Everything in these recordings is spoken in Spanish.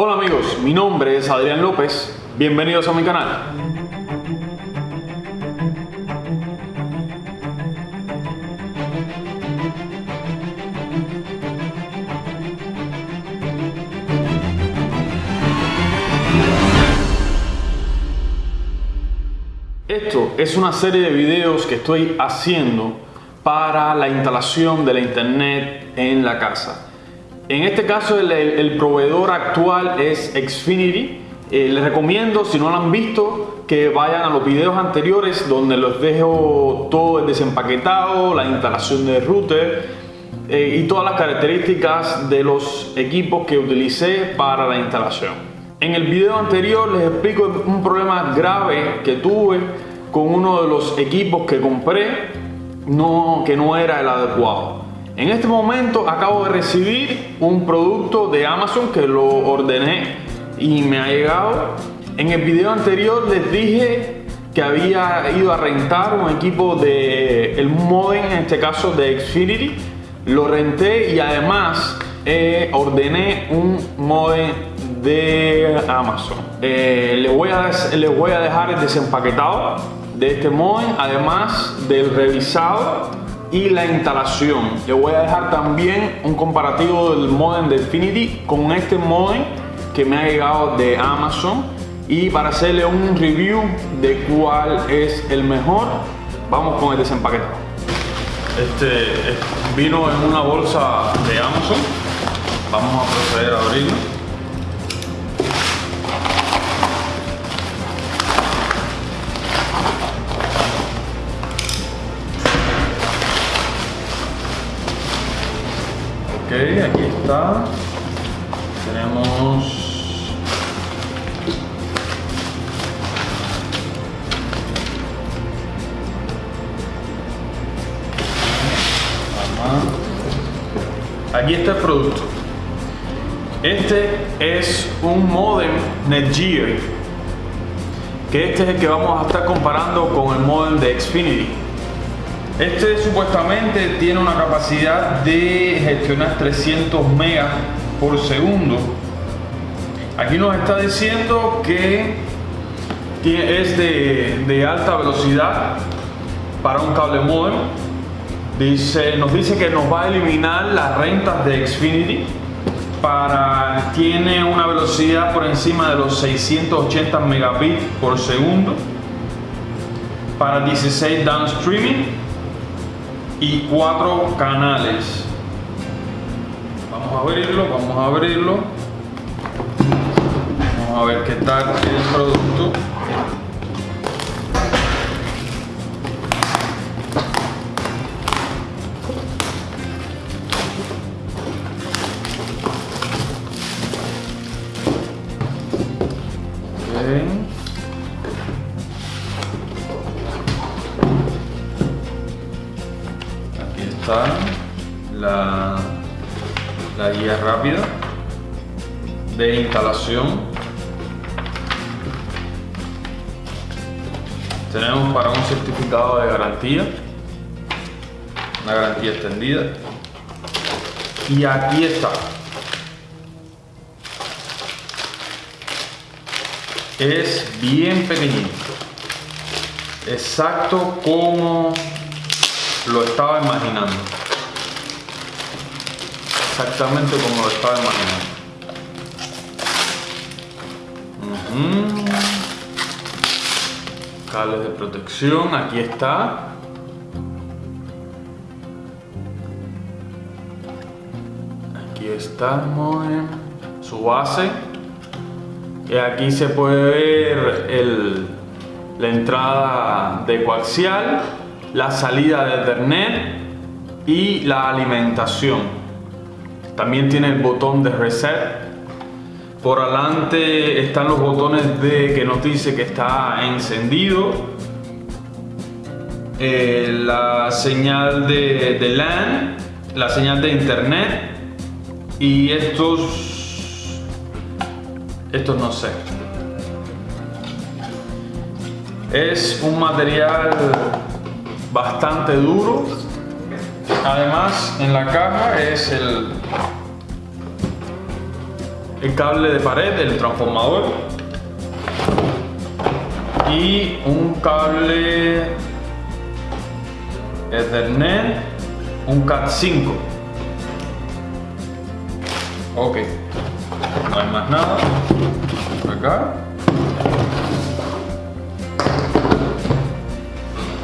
Hola amigos, mi nombre es Adrián López, bienvenidos a mi canal. Esto es una serie de videos que estoy haciendo para la instalación de la internet en la casa. En este caso el, proveedor actual es Xfinity. Eh, les recomiendo, si no lo han visto, que vayan a los videos anteriores donde los dejo todo el desempaquetado, la instalación del router eh, y todas las características de los equipos que utilicé para la instalación. En el video anterior les explico un problema grave que tuve con uno de los equipos que compré no, que no era el adecuado. En este momento acabo de recibir un producto de Amazon que lo ordené y me ha llegado. En el video anterior les dije que había ido a rentar un equipo de el modem, en este caso de Xfinity. Lo renté y además eh, ordené un modem de Amazon. Eh, les, voy a, les voy a dejar el desempaquetado de este modem, además del revisado y la instalación. Le voy a dejar también un comparativo del modem de Infinity con este modem que me ha llegado de Amazon y para hacerle un review de cuál es el mejor, vamos con el desempaquetado. Este vino en una bolsa de Amazon. Vamos a proceder a abrirlo. Tenemos Aquí está el producto. Este es un modem Netgear, que este es el que vamos a estar comparando con el modem de Xfinity. Este supuestamente tiene una capacidad de gestionar 300 megas por segundo. Aquí nos está diciendo que es de, alta velocidad para un cable modem. Dice, nos dice que nos va a eliminar las rentas de Xfinity. Tiene una velocidad por encima de los 680 megabits por segundo. Para 16 downstreaming y cuatro canales. Vamos a abrirlo, vamos a abrirlo. Vamos a ver qué tal el producto. Instalación. Tenemos para un certificado de garantía, una garantía extendida. Y aquí está. Es bien pequeñito. Exacto como lo estaba imaginando. Exactamente como lo estaba imaginando. Cables de protección, aquí está. Aquí está su base. Y aquí se puede ver el, la entrada de coaxial la salida de Ethernet y la alimentación. También tiene el botón de reset. Por adelante están los botones de que nos dice que está encendido. Eh, la señal de, de LAN, la señal de internet y estos, estos no sé. Es un material bastante duro. Además, en la caja es el, el cable de pared del transformador y un cable Ethernet, un CAT5. Ok, no hay más nada. Acá.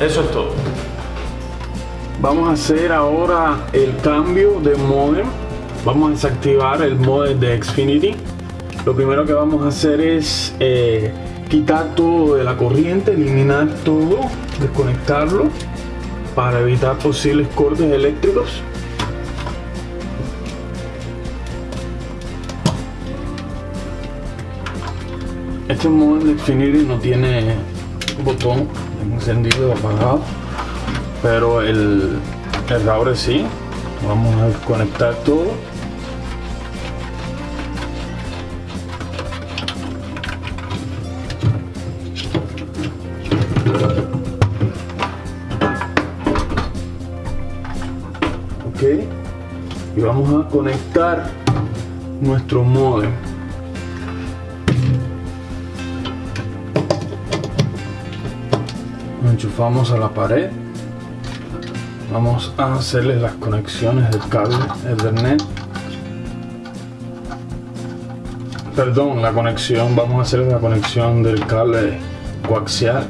Eso es todo. Vamos a hacer ahora el cambio de modem. Vamos a desactivar el modem de Xfinity. Lo primero que vamos a hacer es eh, quitar todo de la corriente, eliminar todo, desconectarlo para evitar posibles cortes eléctricos. Este modem de Xfinity no tiene botón encendido o apagado, pero el, el router sí. Vamos a desconectar todo. Vamos a conectar nuestro modem. Lo enchufamos a la pared. Vamos a hacerle las conexiones del cable ethernet perdón la conexión vamos a hacer la conexión del cable coaxial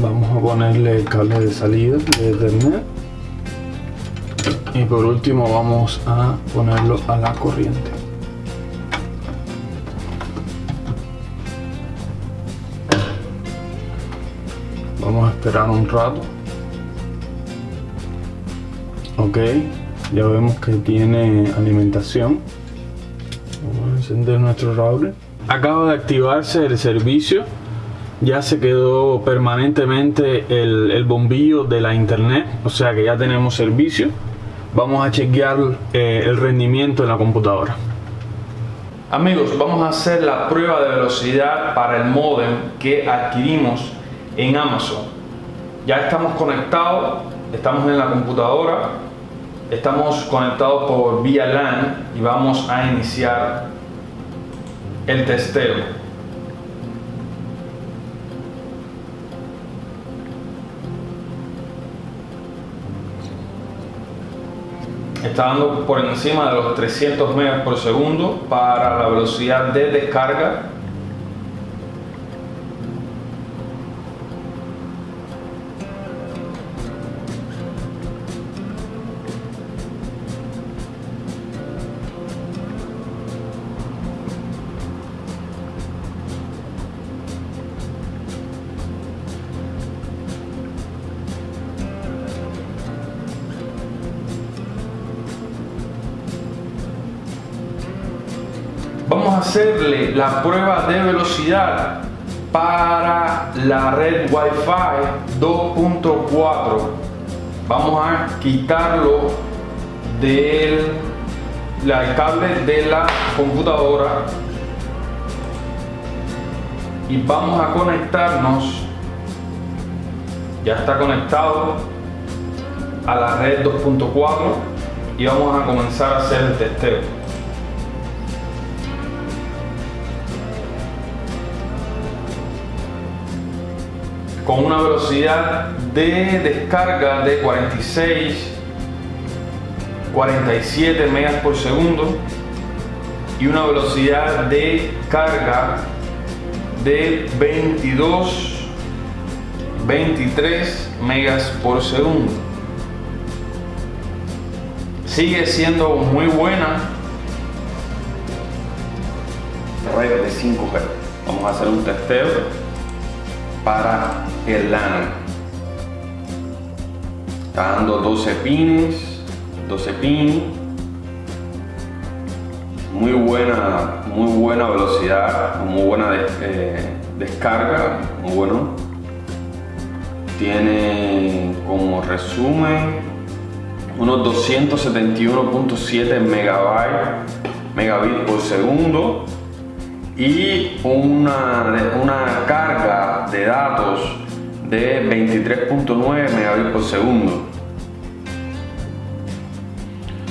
vamos a ponerle el cable de salida de Ethernet y por último vamos a ponerlo a la corriente. Vamos a esperar un rato. Ok ya vemos que tiene alimentación. Vamos a encender nuestro router acaba de activarse el servicio ya se quedó permanentemente el, bombillo de la internet, o sea que ya tenemos servicio. Vamos a chequear eh, el rendimiento de la computadora. Amigos, vamos a hacer la prueba de velocidad para el modem que adquirimos en Amazon. Ya estamos conectados, estamos en la computadora, estamos conectados por vía LAN y vamos a iniciar el testeo. Está dando por encima de los 300 megas por segundo para la velocidad de descarga hacerle la prueba de velocidad para la red Wi-Fi 2.4 vamos a quitarlo del cable de la computadora. Y vamos a conectarnos. Ya está conectado a la red 2.4 y vamos a comenzar a hacer el testeo con una velocidad de descarga de 46 47 megas por segundo y una velocidad de carga de 22 23 megas por segundo. Sigue siendo muy buena. Red de 5G vamos a hacer un testeo para el LAN. Está dando 12 pines, 12 pins. Muy buena, muy buena velocidad, muy buena eh, descarga, muy bueno. Tiene como resumen unos 271.7 megabytes megabits por segundo y una, una carga de datos de 23.9 megabits por segundo.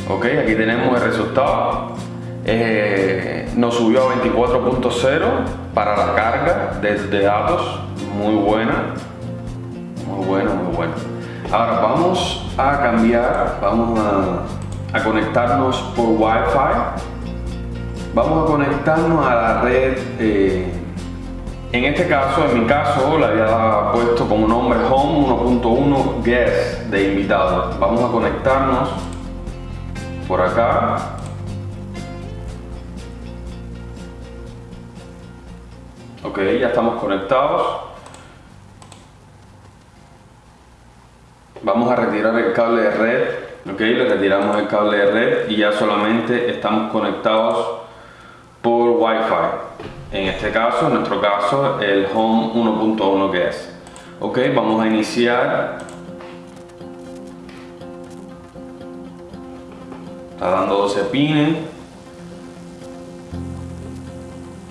Ok, aquí tenemos el resultado. Eh, nos subió a 24.0 para la carga de, datos. Muy buena. Muy buena, muy buena. Ahora vamos a cambiar, vamos a, conectarnos por Wi-Fi. Vamos a conectarnos a la red eh, en este caso, en mi caso, le había puesto como nombre Home 1.1 Guest de invitado. Vamos a conectarnos por acá. Ok, ya estamos conectados. Vamos a retirar el cable de red. Ok, le retiramos el cable de red y ya solamente estamos conectados por Wi-Fi en este caso, en nuestro caso, el Home 1.1 que es. Ok, vamos a iniciar. Está dando 12 pines.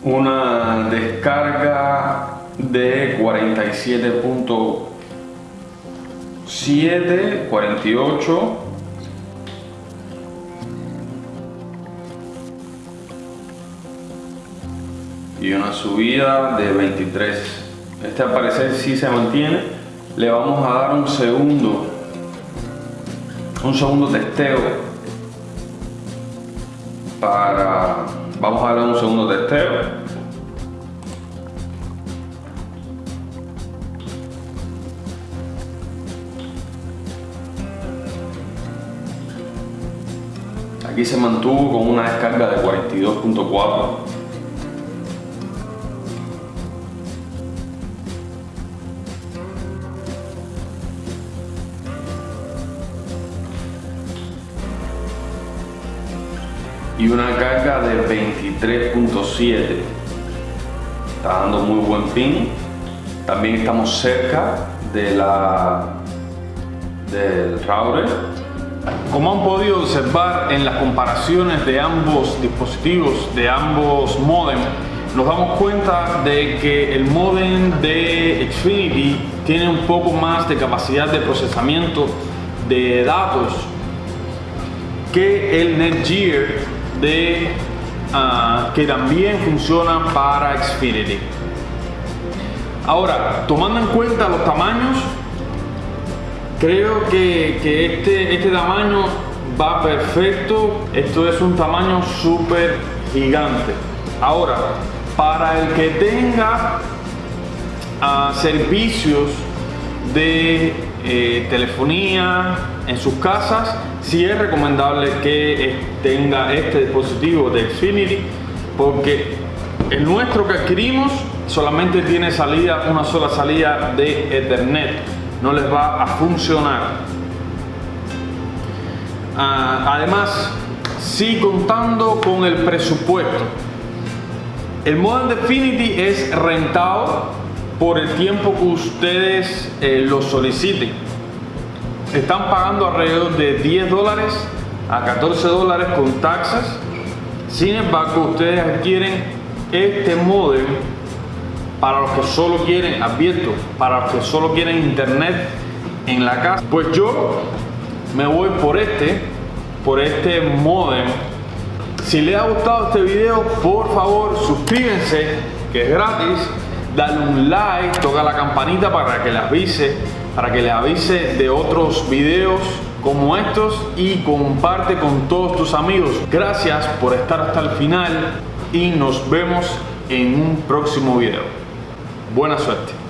Una descarga de 47.7, 48 y una subida de 23 este al parecer sí se mantiene. Le vamos a dar un segundo un segundo testeo para vamos a darle un segundo testeo. Aquí se mantuvo con una descarga de 42.4 y una carga de 23.7 está dando muy buen pin. También estamos cerca de la del router. Como han podido observar en las comparaciones de ambos dispositivos de ambos modem nos damos cuenta de que el modem de Xfinity tiene un poco más de capacidad de procesamiento de datos que el Netgear de, ah, que también funcionan para Xfinity. Ahora, tomando en cuenta los tamaños, creo que, que este, este tamaño va perfecto. Esto es un tamaño súper gigante. Ahora, para el que tenga ah, servicios de eh, telefonía en sus casas, si es recomendable que tenga este dispositivo de Xfinity porque el nuestro que adquirimos solamente tiene salida, una sola salida de Ethernet, no les va a funcionar. Ah, además, si contando con el presupuesto. El modem de Xfinity es rentado por el tiempo que ustedes eh, lo soliciten. Están pagando alrededor de 10 dólares a 14 dólares con taxas. Sin embargo, ustedes adquieren este modem para los que solo quieren, abierto, para los que solo quieren internet en la casa. Pues yo me voy por este, por este modem. Si les ha gustado este video, por favor suscríbanse, que es gratis dale un like, toca la campanita para que les avise, para que les avise de otros videos como estos y comparte con todos tus amigos. Gracias por estar hasta el final y nos vemos en un próximo video. Buena suerte.